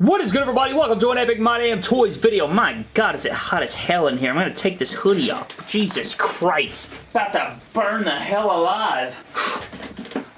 What is good everybody? Welcome to an Epic My Damn Toys video. My god, is it hot as hell in here. I'm gonna take this hoodie off. Jesus Christ. About to burn the hell alive.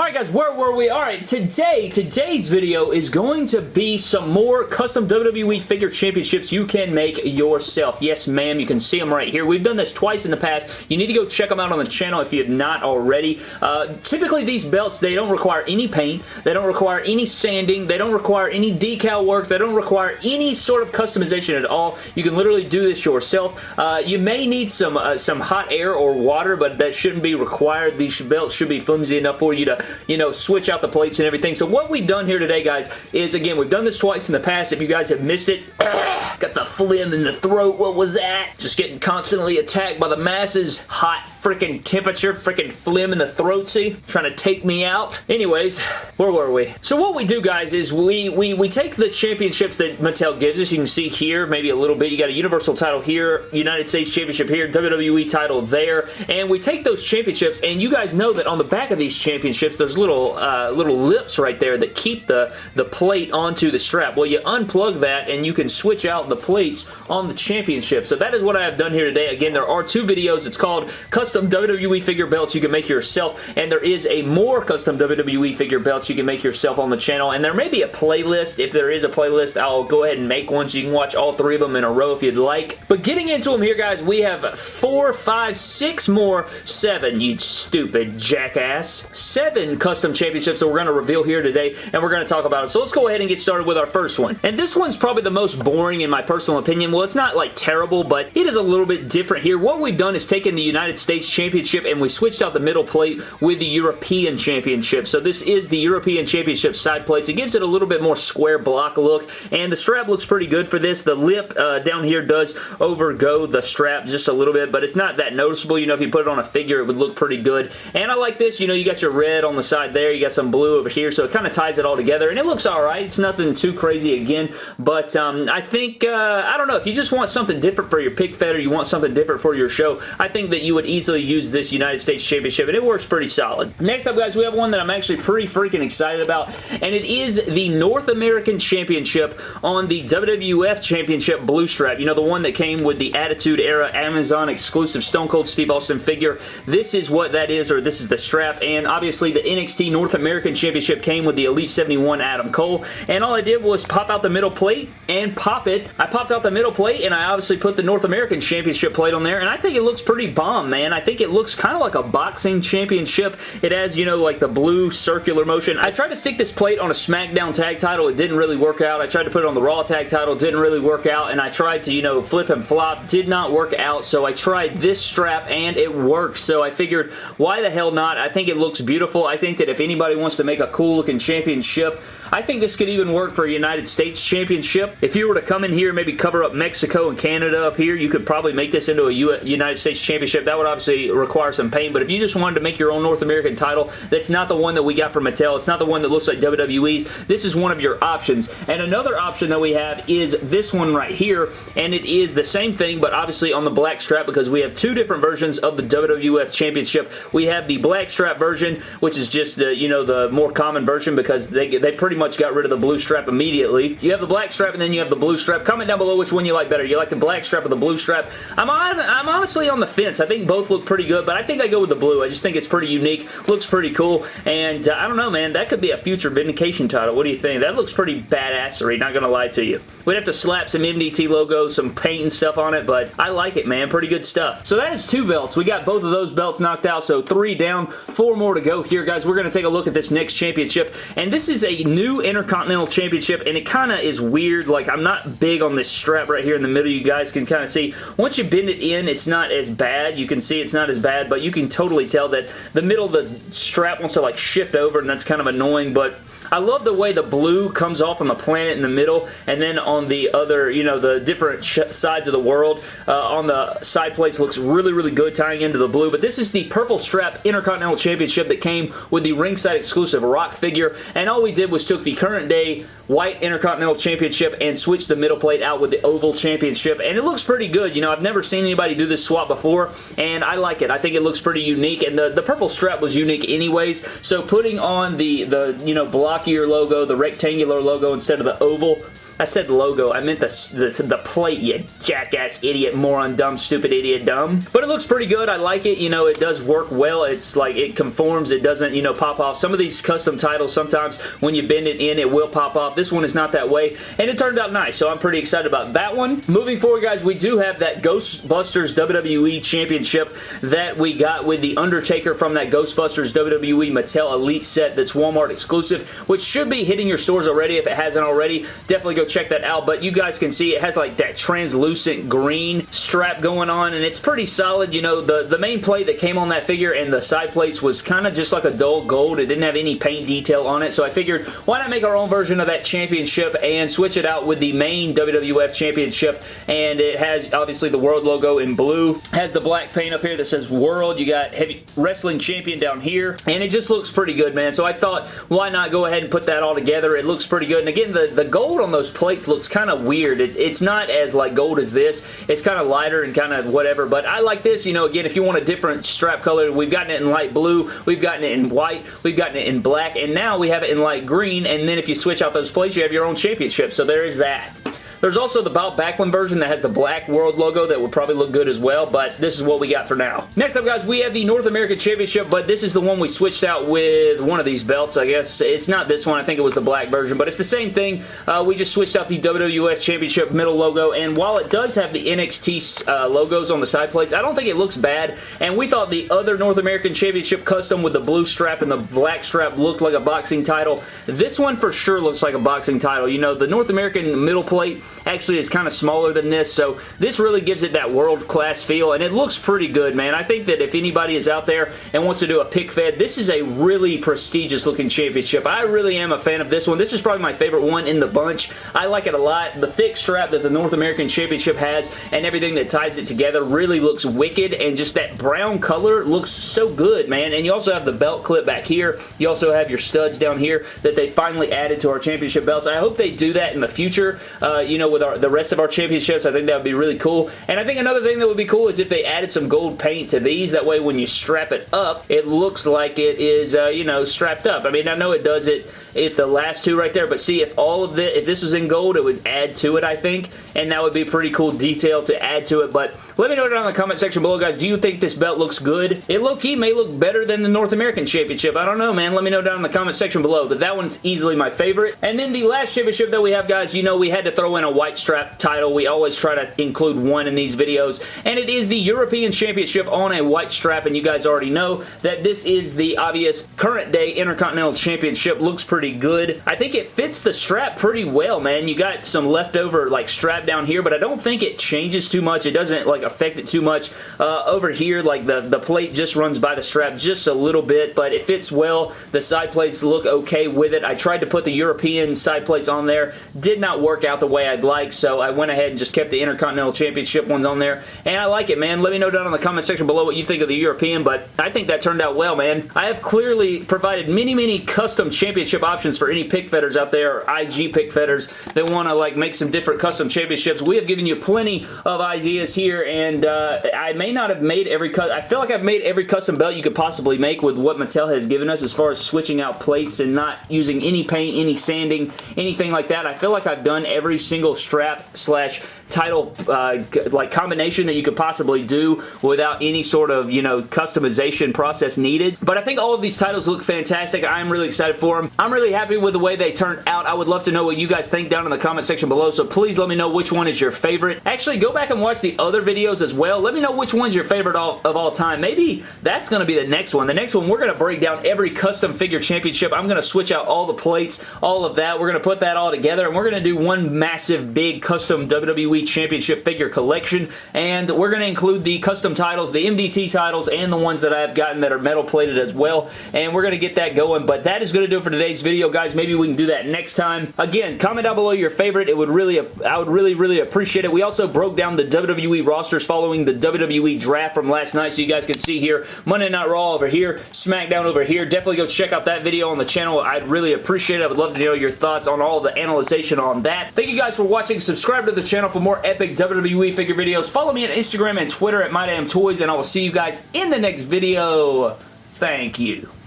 Alright guys, where were we? Alright, today, today's video is going to be some more custom WWE figure championships you can make yourself. Yes ma'am, you can see them right here. We've done this twice in the past. You need to go check them out on the channel if you have not already. Uh, typically these belts, they don't require any paint. They don't require any sanding. They don't require any decal work. They don't require any sort of customization at all. You can literally do this yourself. Uh, you may need some, uh, some hot air or water, but that shouldn't be required. These belts should be flimsy enough for you to you know, switch out the plates and everything. So what we've done here today, guys, is, again, we've done this twice in the past. If you guys have missed it, got the phlegm in the throat. What was that? Just getting constantly attacked by the masses. Hot freaking temperature, freaking phlegm in the throat, see? Trying to take me out. Anyways, where were we? So what we do, guys, is we, we, we take the championships that Mattel gives us. You can see here, maybe a little bit. You got a Universal title here, United States Championship here, WWE title there, and we take those championships, and you guys know that on the back of these championships, there's little uh, little lips right there that keep the, the plate onto the strap. Well, you unplug that, and you can switch out the plates on the championship. So that is what I have done here today. Again, there are two videos. It's called Custom WWE Figure Belts you can make yourself, and there is a more custom WWE Figure Belts you can make yourself on the channel, and there may be a playlist. If there is a playlist, I'll go ahead and make one so you can watch all three of them in a row if you'd like. But getting into them here, guys, we have four, five, six more, seven, you stupid jackass. Seven custom championships that we're going to reveal here today, and we're going to talk about them. So let's go ahead and get started with our first one. And this one's probably the most boring in my personal opinion. Well, it's not like terrible, but it is a little bit different here. What we've done is taken the United States Championship and we switched out the middle plate with the European Championship. So this is the European Championship side plates. It gives it a little bit more square block look, and the strap looks pretty good for this. The lip uh, down here does overgo the strap just a little bit, but it's not that noticeable. You know, if you put it on a figure, it would look pretty good. And I like this. You know, you got your red on the side there. You got some blue over here, so it kind of ties it all together, and it looks alright. It's nothing too crazy again, but um, I think, uh, I don't know, if you just want something different for your pick or you want something different for your show, I think that you would easily use this United States Championship, and it works pretty solid. Next up, guys, we have one that I'm actually pretty freaking excited about, and it is the North American Championship on the WWF Championship blue strap. You know, the one that came with the Attitude Era Amazon exclusive Stone Cold Steve Austin figure. This is what that is, or this is the strap, and obviously the NXT North American Championship came with the Elite 71 Adam Cole, and all I did was pop out the middle plate and pop it. I popped out the middle plate, and I obviously put the North American Championship plate on there, and I think it looks pretty bomb, man. I think it looks kind of like a boxing championship. It has, you know, like the blue circular motion. I tried to stick this plate on a SmackDown tag title. It didn't really work out. I tried to put it on the Raw tag title. Didn't really work out, and I tried to, you know, flip and flop. Did not work out, so I tried this strap, and it worked, so I figured, why the hell not? I think it looks beautiful. I think that if anybody wants to make a cool looking championship, I think this could even work for a United States Championship. If you were to come in here maybe cover up Mexico and Canada up here, you could probably make this into a United States Championship. That would obviously require some paint, but if you just wanted to make your own North American title, that's not the one that we got from Mattel. It's not the one that looks like WWE's. This is one of your options. And another option that we have is this one right here, and it is the same thing, but obviously on the black strap because we have two different versions of the WWF Championship. We have the black strap version, which is just the, you know, the more common version because they, they pretty much got rid of the blue strap immediately. You have the black strap and then you have the blue strap. Comment down below which one you like better. You like the black strap or the blue strap? I'm, on, I'm honestly on the fence. I think both look pretty good, but I think I go with the blue. I just think it's pretty unique. Looks pretty cool, and uh, I don't know, man. That could be a future Vindication title. What do you think? That looks pretty badassery, not gonna lie to you. We'd have to slap some MDT logos, some paint and stuff on it, but I like it, man. Pretty good stuff. So that is two belts. We got both of those belts knocked out, so three down, four more to go here, guys. We're going to take a look at this next championship, and this is a new Intercontinental Championship, and it kind of is weird. Like, I'm not big on this strap right here in the middle. You guys can kind of see. Once you bend it in, it's not as bad. You can see it's not as bad, but you can totally tell that the middle of the strap wants to, like, shift over, and that's kind of annoying, but I love the way the blue comes off on the planet in the middle and then on the other, you know, the different sides of the world uh, on the side plates looks really, really good tying into the blue. But this is the purple strap Intercontinental Championship that came with the ringside exclusive Rock figure. And all we did was took the current day white Intercontinental Championship and switch the middle plate out with the oval championship. And it looks pretty good. You know, I've never seen anybody do this swap before and I like it. I think it looks pretty unique. And the, the purple strap was unique anyways. So putting on the, the you know, blockier logo, the rectangular logo instead of the oval, I said logo. I meant the, the, the plate, you jackass idiot, moron, dumb, stupid idiot, dumb. But it looks pretty good. I like it. You know, it does work well. It's like it conforms. It doesn't, you know, pop off. Some of these custom titles, sometimes when you bend it in, it will pop off. This one is not that way, and it turned out nice, so I'm pretty excited about that one. Moving forward, guys, we do have that Ghostbusters WWE Championship that we got with The Undertaker from that Ghostbusters WWE Mattel Elite set that's Walmart exclusive, which should be hitting your stores already if it hasn't already. Definitely go check that out, but you guys can see it has like that translucent green strap going on, and it's pretty solid. You know, the, the main plate that came on that figure and the side plates was kind of just like a dull gold. It didn't have any paint detail on it, so I figured why not make our own version of that championship and switch it out with the main WWF championship, and it has obviously the world logo in blue. Has the black paint up here that says world. You got heavy wrestling champion down here, and it just looks pretty good, man. So I thought, why not go ahead and put that all together? It looks pretty good, and again, the, the gold on those plates looks kind of weird. It, it's not as like gold as this. It's kind of lighter and kind of whatever, but I like this. You know, again, if you want a different strap color, we've gotten it in light blue, we've gotten it in white, we've gotten it in black, and now we have it in light green, and then if you switch out those plates, you have your own championship, so there is that. There's also the Bob Backlund version that has the black world logo that would probably look good as well, but this is what we got for now. Next up, guys, we have the North American Championship, but this is the one we switched out with one of these belts, I guess. It's not this one. I think it was the black version, but it's the same thing. Uh, we just switched out the WWF Championship middle logo, and while it does have the NXT uh, logos on the side plates, I don't think it looks bad, and we thought the other North American Championship custom with the blue strap and the black strap looked like a boxing title. This one for sure looks like a boxing title. You know, the North American middle plate actually is kind of smaller than this, so this really gives it that world-class feel, and it looks pretty good, man. I think that if anybody is out there and wants to do a pic fed, this is a really prestigious looking championship. I really am a fan of this one. This is probably my favorite one in the bunch. I like it a lot. The thick strap that the North American Championship has and everything that ties it together really looks wicked, and just that brown color looks so good, man. And you also have the belt clip back here. You also have your studs down here that they finally added to our championship belts. I hope they do that in the future, uh, you with our, the rest of our championships. I think that would be really cool. And I think another thing that would be cool is if they added some gold paint to these. That way when you strap it up, it looks like it is, uh, you know, strapped up. I mean, I know it does it if the last two right there, but see, if all of the, if this was in gold, it would add to it, I think, and that would be pretty cool detail to add to it, but let me know down in the comment section below, guys, do you think this belt looks good? It low-key may look better than the North American Championship. I don't know, man. Let me know down in the comment section below, but that one's easily my favorite. And then the last championship that we have, guys, you know we had to throw in a white strap title. We always try to include one in these videos, and it is the European Championship on a white strap, and you guys already know that this is the obvious current day Intercontinental Championship. Looks pretty good. I think it fits the strap pretty well, man. You got some leftover like strap down here, but I don't think it changes too much. It doesn't like affect it too much. Uh, over here, like the, the plate just runs by the strap just a little bit, but it fits well. The side plates look okay with it. I tried to put the European side plates on there. Did not work out the way I'd like, so I went ahead and just kept the Intercontinental Championship ones on there, and I like it, man. Let me know down in the comment section below what you think of the European, but I think that turned out well, man. I have clearly provided many, many custom championship options for any pic fedders out there, or IG pic fedders that want to like make some different custom championships. We have given you plenty of ideas here, and uh, I may not have made every cut. I feel like I've made every custom belt you could possibly make with what Mattel has given us as far as switching out plates and not using any paint, any sanding, anything like that. I feel like I've done every single strap slash title uh, like combination that you could possibly do without any sort of, you know, customization process needed. But I think all of these titles look fantastic. I'm really excited for them. I'm really happy with the way they turned out. I would love to know what you guys think down in the comment section below, so please let me know which one is your favorite. Actually, go back and watch the other videos as well. Let me know which one's your favorite all, of all time. Maybe that's going to be the next one. The next one, we're going to break down every custom figure championship. I'm going to switch out all the plates, all of that. We're going to put that all together, and we're going to do one massive, big custom WWE Championship figure collection, and we're going to include the custom titles, the MDT titles, and the ones that I've gotten that are metal plated as well, and we're going to get that going, but that is going to do it for today's video, guys. Maybe we can do that next time. Again, comment down below your favorite. It would really, I would really, really appreciate it. We also broke down the WWE rosters following the WWE draft from last night, so you guys can see here, Monday Night Raw over here, SmackDown over here. Definitely go check out that video on the channel. I'd really appreciate it. I would love to know your thoughts on all the analyzation on that. Thank you guys for watching. Subscribe to the channel for more epic WWE figure videos. Follow me on Instagram and Twitter at MyDamnToys, and I will see you guys in the next video. Thank you.